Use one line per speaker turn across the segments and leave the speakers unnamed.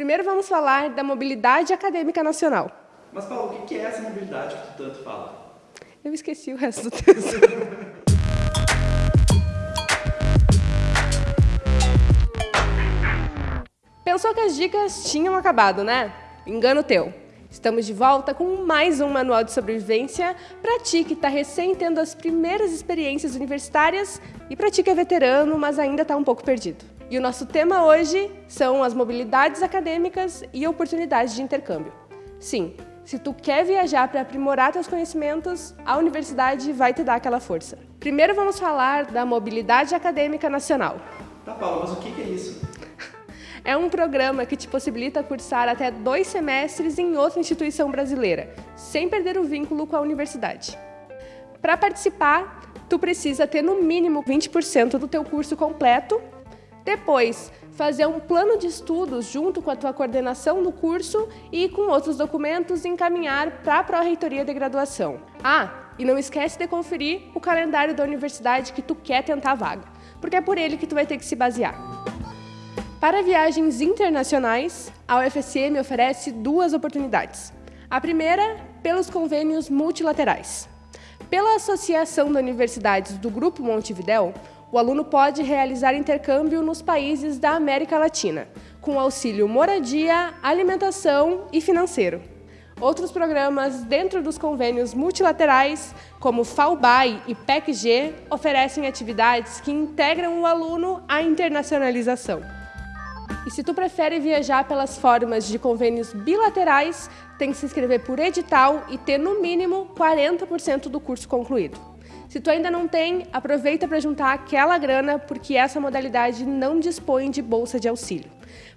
Primeiro vamos falar da mobilidade acadêmica nacional.
Mas, Paulo, o que é essa mobilidade que tu tanto fala?
Eu esqueci o resto do texto. Pensou que as dicas tinham acabado, né? Engano teu. Estamos de volta com mais um manual de sobrevivência para ti que está recém tendo as primeiras experiências universitárias e para ti que é veterano, mas ainda está um pouco perdido. E o nosso tema hoje são as mobilidades acadêmicas e oportunidades de intercâmbio. Sim, se tu quer viajar para aprimorar teus conhecimentos, a universidade vai te dar aquela força. Primeiro vamos falar da mobilidade acadêmica nacional.
Tá, Paulo, mas o que é isso?
É um programa que te possibilita cursar até dois semestres em outra instituição brasileira, sem perder o vínculo com a universidade. Para participar, tu precisa ter no mínimo 20% do teu curso completo. Depois, fazer um plano de estudos junto com a tua coordenação do curso e com outros documentos encaminhar para a Pró-Reitoria de Graduação. Ah, e não esquece de conferir o calendário da universidade que tu quer tentar a vaga, porque é por ele que tu vai ter que se basear. Para viagens internacionais, a UFSM oferece duas oportunidades. A primeira, pelos convênios multilaterais. Pela Associação de Universidades do Grupo Montevidéu, o aluno pode realizar intercâmbio nos países da América Latina, com auxílio moradia, alimentação e financeiro. Outros programas dentro dos convênios multilaterais, como FAUBAI e PECG, oferecem atividades que integram o aluno à internacionalização. E se tu prefere viajar pelas formas de convênios bilaterais, tem que se inscrever por edital e ter no mínimo 40% do curso concluído. Se tu ainda não tem, aproveita para juntar aquela grana, porque essa modalidade não dispõe de bolsa de auxílio.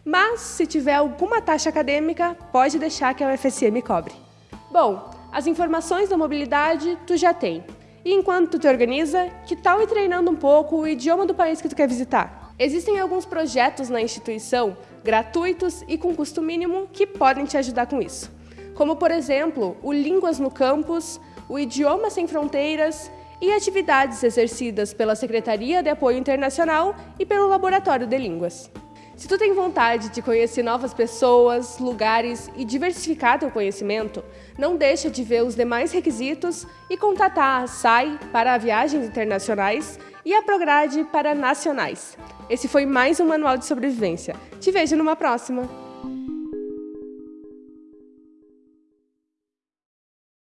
Mas, se tiver alguma taxa acadêmica, pode deixar que a UFSM cobre. Bom, as informações da mobilidade tu já tem. E enquanto tu te organiza, que tal ir treinando um pouco o idioma do país que tu quer visitar? Existem alguns projetos na instituição, gratuitos e com custo mínimo, que podem te ajudar com isso. Como, por exemplo, o Línguas no Campus, o Idioma Sem Fronteiras e atividades exercidas pela Secretaria de Apoio Internacional e pelo Laboratório de Línguas. Se tu tem vontade de conhecer novas pessoas, lugares e diversificar teu conhecimento, não deixa de ver os demais requisitos e contatar a SAI para viagens internacionais e a Prograde para nacionais. Esse foi mais um Manual de Sobrevivência. Te vejo numa próxima!